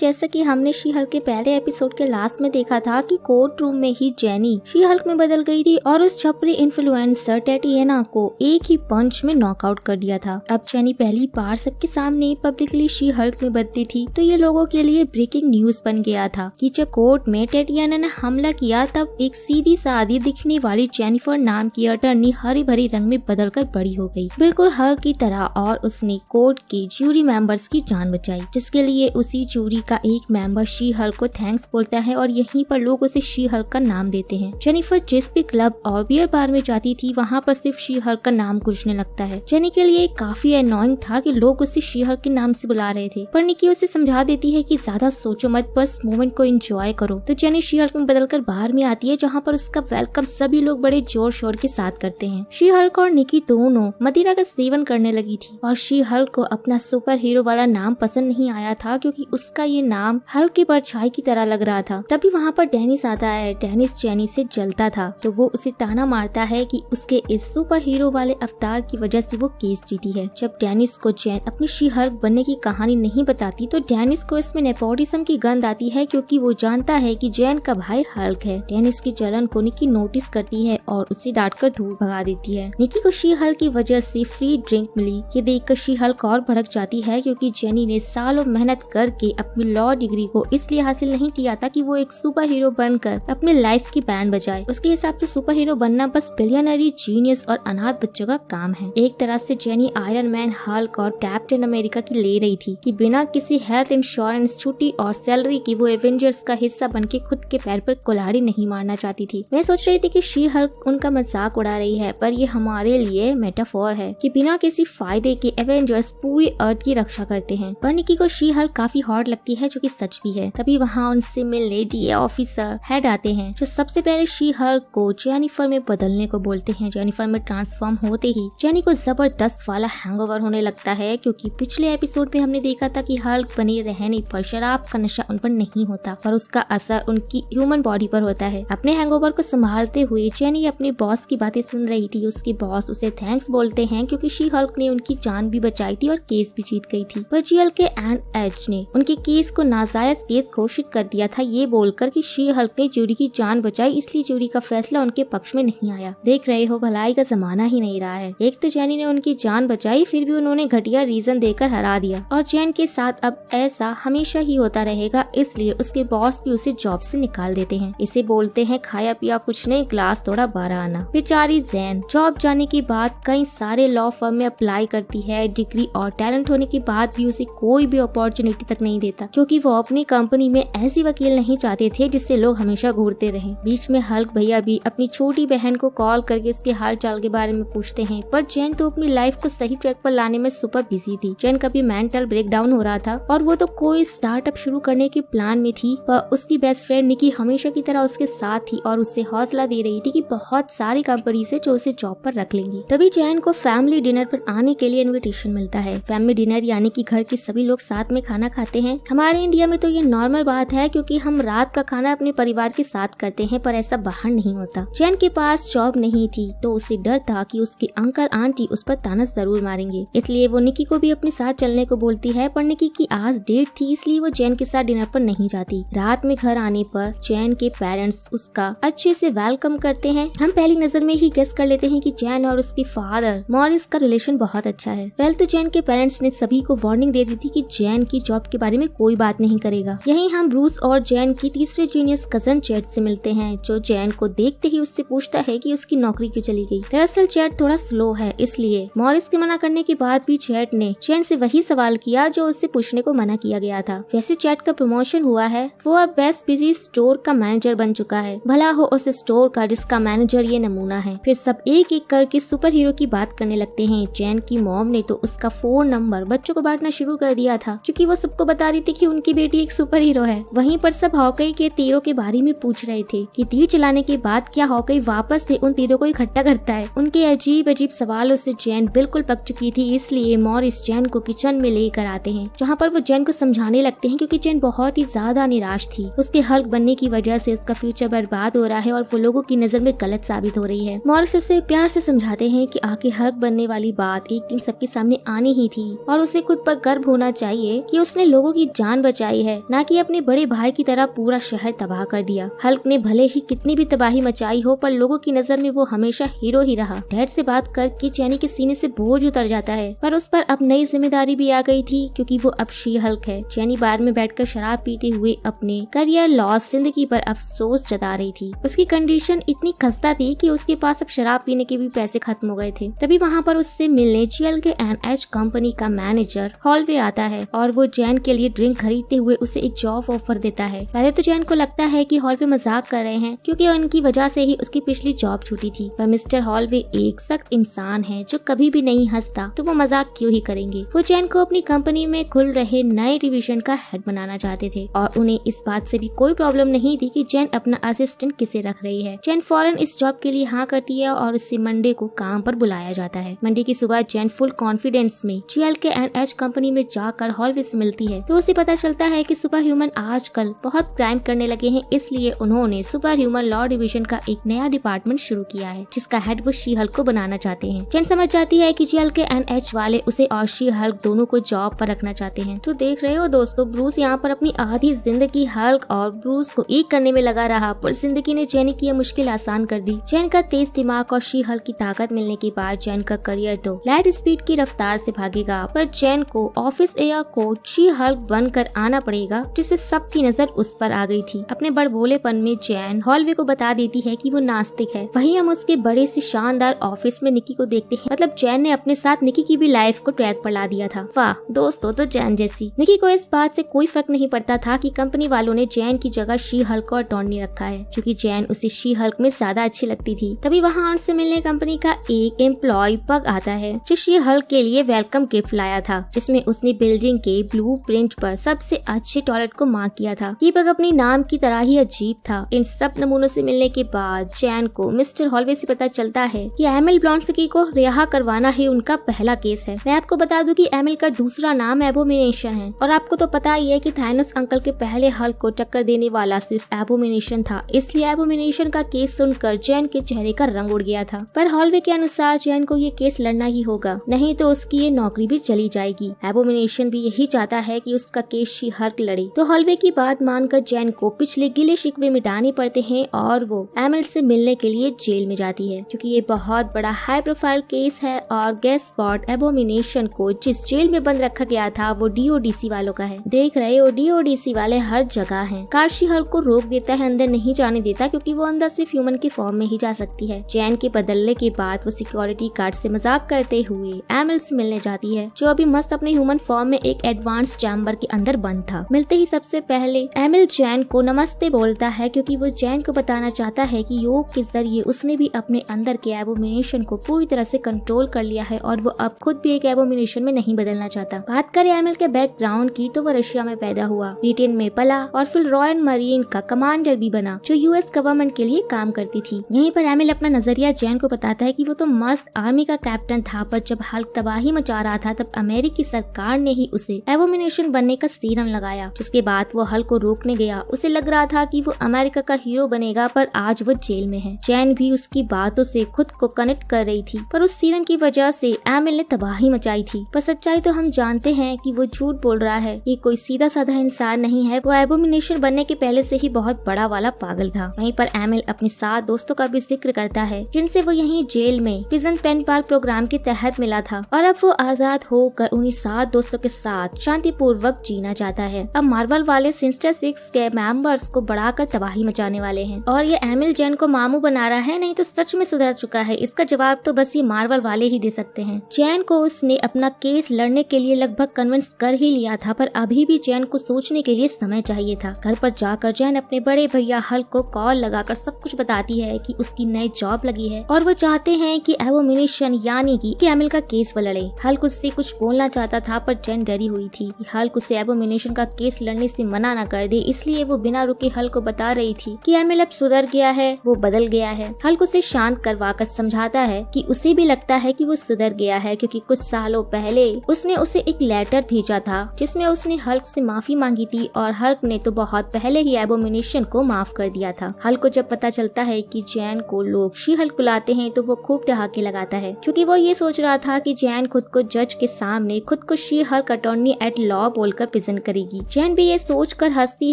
जैसा कि हमने शी हल्क के पहले एपिसोड के लास्ट में देखा था कि कोर्ट रूम में ही जेनी शी हल्क में बदल गई थी और उस छपरी इन्फ्लुएंसर टेटियना को एक ही पंच में नॉकआउट कर दिया था। अब जेनी पहली बार सबके सामने पब्लिकली शी हल्क में बदली थी तो ये लोगों के लिए ब्रेकिंग न्यूज़ बन गया था कि जब कोर्ट में टेटियाना ने हमला किया, तब एक सीधी सादी दिखने वाली जेनिफर नाम की अटर्नी हरी भरी रंग में बदलकर बड़ी हो गई। बिल्कुल हर की तरह और उसने कोर्ट के जूरी मेंबर्स की जान बचाई, जिसके लिए उसी जूरी का एक मेंबर शी हल को थैंक्स बोलता है और यहीं पर लोग उसे शी हल का नाम देते हैं। जेनिफर जिस भी क्लब और बियर बार में जाती थी, वहाँ पर सिर्फ़ शी हल का नाम गुजने लगता है। जेनी के लिए काफ़ी अनोइंग था कि लोग उसे शी हल के नाम से बुला रहे थे, पर निकी उसे समझा देती है कि ज़्यादा सोचो मत, बस मोमेंट को एंजॉय करो। तो जेनी शी हल्क में बदलकर बाहर में आती है, जहाँ पर उसका वेलकम सभी लोग बड़े ज़ोर शोर के साथ करते हैं। शी हल्क और निकी दोनों मदिरा का सेवन करने लगी थी, और शी हल्क को अपना सुपर हीरो वाला नाम पसंद नहीं आया था, क्योंकि उसका ये नाम हल्क परछाई की तरह लग रहा था। तभी वहाँ पर डेनिस आता है। डेनिस जेनी से जलता था। तो वो उसे ताना मारता है कि उसके इस सुपर हीरो वाले अवतार की वजह से वो केस जीती है। जब डेनिस को जैन अपनी शी हल्क बनने की कहानी नहीं बताती तो डेनिस को इसमें नेपोटिज्म की गंध आती है, क्योंकि वो जानता है कि जैन का भाई हल्क है। डेनिस की जलन को निकी नोटिस करती है और उसे डांट कर दूर भगा देती है। निकी को शी हल्क की वजह से फ्री ड्रिंक मिली। ये देखकर शी हल्क और भड़क जाती है, क्योंकि जेनी ने सालों मेहनत करके अपनी लॉ डिग्री को इसलिए हासिल नहीं किया था कि वो एक सुपर हीरो बनकर अपने लाइफ की बैंड बजाए। उसके हिसाब से सुपर हीरो बनना बस बिलियनरी जीनियस और अनाथ बच्चों का काम है। एक तरह से जेनी आयरन मैन हल्क और कैप्टन अमेरिका की ले रही थी कि बिना किसी हेल्थ इंश्योरेंस छुट्टी और सैलरी की वो एवेंजर्स का हिस्सा बन के खुद के पैर पर कुल्हाड़ी नहीं मारना चाहती थी। मैं सोच रही थी कि शी हल्क उनका मज़ाक उड़ा रही है, पर ये हमारे लिए मेटाफोर है कि बिना किसी फ़ायदे के एवेंजर्स पूरी अर्थ की रक्षा करते हैं। पर निकी को शी हल्क काफ़ी हॉट लगती है। जो कि सच भी है। तभी वहाँ उनसे मिलने डी ऑफिसर हेड आते हैं, जो सबसे पहले शी हल्क को जेनिफर में बदलने को बोलते हैं। जेनिफर में ट्रांसफॉर्म होते ही जेनी को ज़बरदस्त वाला हैंगओवर होने लगता है, क्योंकि पिछले एपिसोड में हमने देखा था कि हल्क बने रहने पर शराब का नशा उन पर नहीं होता, पर उसका असर उनकी ह्यूमन बॉडी पर होता है। अपने हैंगओवर को संभालते हुए जेनी अपने बॉस की बातें सुन रही थी। उसके बॉस उसे थैंक्स बोलते हैं, क्योंकि शी हल्क ने उनकी जान भी बचाई थी और केस भी जीत गई थी। पर जीएल के एंड एच ने उनके केस को नाजायज केस घोषित कर दिया था ये बोलकर कि शी हल्क ने जूरी की जान बचाई, इसलिए जूरी का फैसला उनके पक्ष में नहीं आया। देख रहे हो, भलाई का जमाना ही नहीं रहा है। एक तो जैनी ने उनकी जान बचाई, फिर भी उन्होंने घटिया रीजन देकर हरा दिया। और जैन के साथ अब ऐसा हमेशा ही होता रहेगा, इसलिए उसके बॉस भी उसे जॉब से निकाल देते हैं। इसे बोलते हैं, खाया पिया कुछ नहीं, ग्लास थोड़ा बारह आना। बेचारी जैन जॉब जाने के बाद कई सारे लॉ फर्म में अप्लाई करती है, डिग्री और टैलेंट होने के बाद भी उसे कोई भी अपॉर्चुनिटी तक नहीं देता। क्योंकि वो अपनी कंपनी में ऐसी वकील नहीं चाहते थे जिससे लोग हमेशा घूरते रहे। बीच में हल्क भैया भी अपनी छोटी बहन को कॉल करके उसके हाल चाल के बारे में पूछते हैं। पर जैन तो अपनी लाइफ को सही ट्रैक पर लाने में सुपर बिज़ी थी। जैन का भी मेंटल ब्रेकडाउन हो रहा था और वो तो कोई स्टार्टअप शुरू करने के प्लान में थी पर उसकी बेस्ट फ्रेंड निकी हमेशा की तरह उसके साथ थी और उससे हौसला दे रही थी कि बहुत सारी कंपनी से जो उसे जॉब पर रख लेंगी। तभी जैन को फैमिली डिनर पर आने के लिए इन्विटेशन मिलता है। फैमिली डिनर यानी कि घर के सभी लोग साथ में खाना खाते हैं। हमारे इंडिया में तो ये नॉर्मल बात है क्योंकि हम रात का खाना अपने परिवार के साथ करते हैं, पर ऐसा बाहर नहीं होता। जैन के पास जॉब नहीं थी तो उसे डर था कि उसके अंकल, आंटी उस पर ताना ज़रूर मारेंगे। इसलिए वो निकी को भी अपने साथ चलने को बोलती है, पर निकी की आज डेट थी, इसलिए वो जैन के साथ डिनर पर नहीं जाती। रात में घर आने पर जैन के पेरेंट्स उसका अच्छे से वेलकम करते हैं। हम पहली नज़र में ही गेस कर लेते हैं कि जैन और उसके फादर मॉरिस का रिलेशन बहुत अच्छा है। पहले तो जैन के पेरेंट्स ने सभी को वार्निंग दे दी थी कि जैन की जॉब के बारे में कोई बात नहीं करेगा। यही हम ब्रूस और जैन की तीसरे जीनियस कज़न चैट से मिलते हैं, जो जैन को देखते ही उससे पूछता है कि उसकी नौकरी क्यों चली गई। दरअसल चैट थोड़ा स्लो है, इसलिए मॉरिस के मना करने के बाद भी चैट ने चैन से वही सवाल किया जो उससे पूछने को मना किया गया था। वैसे चैट का प्रमोशन हुआ है, वो अब बेस्ट बिज़ी स्टोर का मैनेजर बन चुका है। भला हो उस स्टोर का जिसका मैनेजर ये नमूना है। फिर सब एक एक करके सुपर हीरो की बात करने लगते हैं। चैन की मॉम ने तो उसका फ़ोन नंबर बच्चों को बांटना शुरू कर दिया था, क्योंकि वो सबको बता रही थी कि उनकी बेटी एक सुपर हीरो है। वहीं पर सब हॉकई के तीरों के बारे में पूछ रहे थे कि तीर चलाने के बाद क्या हॉकई वापस से उन तीरों को इकट्ठा करता है। उनके अजीब अजीब सवालों से जैन बिल्कुल पक चुकी थी, इसलिए मॉरिस जैन को किचन में लेकर आते हैं, जहाँ पर वो जैन को समझाने लगते हैं क्योंकि जैन बहुत ही ज़्यादा निराश थी। उसके हल्क बनने की वजह से उसका फ्यूचर बर्बाद हो रहा है और वो लोगों की नज़र में गलत साबित हो रही है। मॉरिस उसे प्यार से समझाते हैं कि आके हल्क बनने वाली बात एक दिन सबके सामने आनी ही थी और उसे खुद पर गर्व होना चाहिए कि उसने लोगों की जान जान बचाई है। न कि अपने बड़े भाई की तरह पूरा शहर तबाह कर दिया। हल्क ने भले ही कितनी भी तबाही मचाई हो, पर लोगों की नज़र में वो हमेशा हीरो ही रहा। डैड से बात करके चैनी के सीने से बोझ उतर जाता है, पर उस पर अब नई ज़िम्मेदारी भी आ गई थी, क्योंकि वो अब शी हल्क है। चैनी बार में बैठकर शराब पीते हुए अपने करियर लॉस ज़िंदगी पर अफसोस जता रही थी। उसकी कंडीशन इतनी खस्ता थी कि उसके पास अब शराब पीने के भी पैसे खत्म हो गए थे। तभी वहाँ पर उससे मिलने GL K N H company का मैनेजर हॉलवे आता है, और वो जैन के लिए ड्रिंक खरीदते हुए उसे एक जॉब ऑफ़र देता है। पहले तो जैन को लगता है कि हॉलवे मज़ाक कर रहे हैं, क्योंकि उनकी वजह से ही उसकी पिछली जॉब छूटी थी। पर मिस्टर हॉल वे एक सख्त इंसान है जो कभी भी नहीं हंसता तो वो मज़ाक क्यों ही करेंगे? वो जैन को अपनी कंपनी में खुल रहे नए डिवीज़न का हेड बनाना चाहते थे, और उन्हें इस बात से भी कोई प्रॉब्लम नहीं थी कि जैन अपना असिस्टेंट किसे रख रही है। जैन फ़ौरन इस जॉब के लिए हाँ करती है, और उससे मंडे को काम पर बुलाया जाता है। मंडे की सुबह जैन फुल कॉन्फिडेंस में GL K N H company में जाकर हॉलवे से मिलती है तो उसे पता चलता है कि सुपर ह्यूमन आजकल बहुत क्राइम करने लगे हैं, इसलिए उन्होंने सुपर ह्यूमन लॉ डिवीज़न का एक नया डिपार्टमेंट शुरू किया है, जिसका हेड वो शी हल्क को बनाना चाहते हैं। चैन समझ जाती है की जीएल के एन एच वाले उसे और शी हल्क दोनों को जॉब पर रखना चाहते हैं। तो देख रहे हो दोस्तों ब्रूस यहाँ पर अपनी आधी ज़िंदगी हल्क और ब्रूस को एक करने में लगा रहा। पर ज़िंदगी ने जैन की यह मुश्किल आसान कर दी। जैन का तेज दिमाग और शी हल्क की ताकत मिलने के बाद जैन का करियर तो लाइट स्पीड की रफ्तार से भागेगा। पर जैन को ऑफ़िस एयर कोच शी हल्क बनकर आना पड़ेगा, जिससे सबकी नज़र उस पर आ गई थी। अपने बड़बोलेपन में जैन हॉलवे को बता देती है कि वो नास्तिक है। वहीं हम उसके बड़े से शानदार ऑफ़िस में निकी को देखते हैं। मतलब जैन ने अपने साथ निकी की भी लाइफ को ट्रैक पर ला दिया था। वाह, दोस्तों तो जैन जैसी। निकी को इस बात से कोई फ़र्क नहीं पड़ता था कि कंपनी वालों ने जैन की जगह शी हल्क और टॉर्नी रखा है, क्योंकि जैन उसे शी हल्क में ज़्यादा अच्छी लगती थी। तभी वहाँ से मिलने कंपनी का एक एम्प्लॉय पग आता है, जो शी हल्क के लिए वेलकम गिफ्ट लाया था, जिसमें उसने बिल्डिंग के ब्लू प्रिंट पर सबसे अच्छे टॉयलेट को मार्क किया था। पग अपनी नाम की तरह ही अजीब था। इन सब नमूनों से मिलने के बाद चैन को मिस्टर हॉलवे से पता चलता है कि एमिल ब्लॉन्सकी को रिहा करवाना ही उनका पहला केस है। मैं आपको बता दूँ कि एमिल का दूसरा नाम एबोमिनेशन है और आपको तो पता ही है कि थाइनस अंकल के पहले हल को टक्कर देने वाला सिर्फ़ एबोमिनेशन था। इसलिए एबोमिनेशन का केस सुनकर जैन के चेहरे का रंग उड़ गया था। पर हॉलवे के अनुसार जैन को ये केस लड़ना ही होगा। नहीं तो उसकी ये नौकरी भी चली जाएगी। एबोमिनेशन भी यही चाहता है कि उसका केस शी हर्क लड़े। तो हॉलवे की बात मानकर जैन को पिछले गिले शिकवे मिटाने पड़ते हैं और वो एमल से मिलने के लिए जेल में जाती है। क्योंकि ये बहुत बड़ा हाई प्रोफ़ाइल केस है और गैस स्पॉट एबोमिनेशन को जिस जेल में बंद रखा गया था, वो डीओडीसी वालों का है। देख रहे हो डीओडीसी वाले हर जगह है। कार्शी हल्क को रोक देता है, अंदर नहीं जाने देता, क्यूँकी वो अंदर सिर्फ़ ह्यूमन के फॉर्म में ही जा सकती है। जैन के बदलने के बाद वो सिक्योरिटी गार्ड से मज़ाक करते हुए एमएल से मिलने जाती है, जो अभी मस्त अपने ह्यूमन फॉर्म में एक एडवांस चैम्बर के अंदर बंद था। मिलते ही सबसे पहले एमिल जैन को नमस्ते बोलता है, क्योंकि वो जैन को बताना चाहता है कि योग के ज़रिए उसने भी अपने अंदर के एबोमिनेशन को पूरी तरह से कंट्रोल कर लिया है और वो अब खुद भी एक एबोमिनेशन में नहीं बदलना चाहता। बात करें एमिल के बैकग्राउंड की तो वो रशिया में पैदा हुआ। ब्रिटेन में पला और फिर रॉयल मरीन का कमांडर भी बना, जो यूएस गवर्नमेंट के लिए काम करती थी। यहीं पर एमिल अपना नज़रिया जैन को बताता है कि वो तो मस्त आर्मी का कैप्टन था, पर जब हल्क तबाही मचा रहा था, तब अमेरिकी सरकार ने ही उसे एवोमिनेशन बनने का सीरम लगाया। जिसके बाद वो हल को रोकने गया। उसे लग रहा था कि वो अमेरिका का हीरो बनेगा, पर आज वो जेल में है। जैन भी उसकी बातों से खुद को कनेक्ट कर रही थी, पर उस सीरम की वजह से एमिल ने तबाही मचाई थी। पर सच्चाई तो हम जानते हैं कि वो झूठ बोल रहा है। ये कोई सीधा साधा इंसान नहीं है। वो एबोमिनेशन बनने के पहले से ही बहुत बड़ा वाला पागल था। वहीं पर एमिल अपने सात दोस्तों का भी ज़िक्र करता है, जिनसे वो यहीं जेल में प्रिजन पेन पार्क प्रोग्राम के तहत मिला था। और अब वो आज़ाद होकर उन्हीं सात दोस्तों के साथ शांतिपूर्वक जीना चाहता है। अब मार्वल वाले सिंस्टर सिक्स के मेंबर्स को बढ़ाकर तबाही मचाने वाले हैं। और ये एमिल जैन को मामू बना रहा है, नहीं तो सच में सुधर चुका है। इसका जवाब तो बस ये मार्वल वाले ही दे सकते हैं। जैन को उसने अपना केस लड़ने के लिए लगभग कन्विंस कर ही लिया था, पर अभी भी जैन को सोचने के लिए समय चाहिए था। घर पर जाकर जैन अपने बड़े भैया हल्क को कॉल लगाकर सब कुछ बताती है कि उसकी नई जॉब लगी है, और वो चाहते हैं कि एवोमिनेशन यानी कि एमिल का केस वो लड़े हल्क उससे कुछ बोलना चाहता था, पर जैन डरी हुई थी हल्क उसे एबोमिनेशन का केस लड़ने से मना न कर दे। इसलिए वो बिना रुके हल्क को बता रही थी कि एमिल अब सुधर गया है, वो बदल गया है। हल्क उसे शांत करवा कर समझाता है कि उसे भी लगता है कि वो सुधर गया है क्योंकि कुछ सालों पहले उसने उसे एक लेटर भेजा था, जिसमें उसने हल्क से माफ़ी मांगी थी और हल्क ने तो बहुत पहले ही एबोमिनेशन को माफ़ कर दिया था। हल्क को जब पता चलता है कि जैन को लोग शी हल्क बुलाते हैं तो वो खूब ठहाके लगाता है, क्योंकि वो ये सोच रहा था कि जैन खुद को जज के सामने, खुद को She Hulk attorney at law बोलकर प्रेजेंट करेगी। चैन भी ये सोच कर हंसती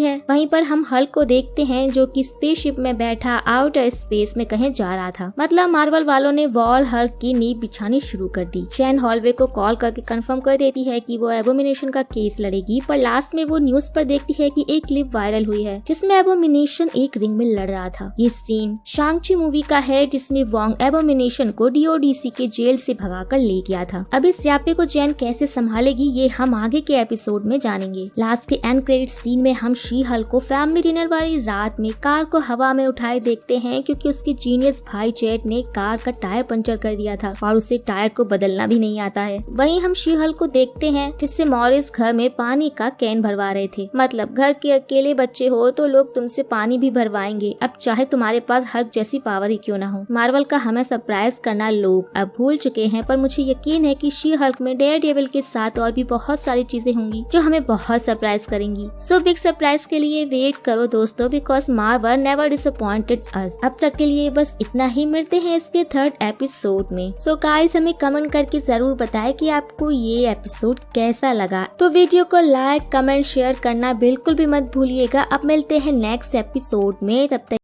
है। वहीं पर हम हल्क को देखते हैं जो कि स्पेसशिप में बैठा आउटर स्पेस में कहीं जा रहा था। मतलब मार्वल वालों ने वॉल हल्क की नींव बिछानी शुरू कर दी। चैन हॉलवे को कॉल करके कंफर्म कर देती है कि वो एबोमिनेशन का केस लड़ेगी। पर लास्ट में वो न्यूज़ पर देखती है कि एक क्लिप वायरल हुई है, जिसमें एबोमिनेशन एक रिंग में लड़ रहा था। ये सीन शांगची मूवी का है, जिसमें वॉन्ग एबोमिनेशन को डीओडीसी के जेल से भगाकर ले गया था। अब इस स्यापे को चैन कैसे संभालेगी, ये हम आगे के एपिसोड में जानेंगे। लास्ट के एंड क्रेडिट सीन में हम शी हल को फैमिली डिनर वाली रात में कार को हवा में उठाए देखते हैं क्योंकि उसके जीनियस भाई चैट ने कार का टायर पंचर कर दिया था और उसे टायर को बदलना भी नहीं आता है। वहीं हम शी हल को देखते हैं जिससे मॉरिस घर में पानी का कैन भरवा रहे थे। मतलब घर के अकेले बच्चे हो तो लोग तुमसे पानी भी भरवाएँगे। अब चाहे तुम्हारे पास हल्क जैसी पावर ही क्यों ना हो। मार्वल का हमें सरप्राइज़ करना लोग अब भूल चुके हैं, पर मुझे यकीन है कि शी हल्क में डेयर डेविल के साथ और भी बहुत सारी चीज़ें होंगी, जो हमें बहुत सरप्राइज़ करेंगी। सो बिग सरप्राइज़ के लिए वेट करो दोस्तों because Marvel never disappointed us अब तक के लिए बस इतना ही, मिलते हैं इसके थर्ड एपिसोड में। सो so गाइस हमें कमेंट करके ज़रूर बताएँ कि आपको ये एपिसोड कैसा लगा। तो वीडियो को लाइक कमेंट शेयर करना बिल्कुल भी मत भूलिएगा। अब मिलते हैं नेक्स्ट एपिसोड में। तब तक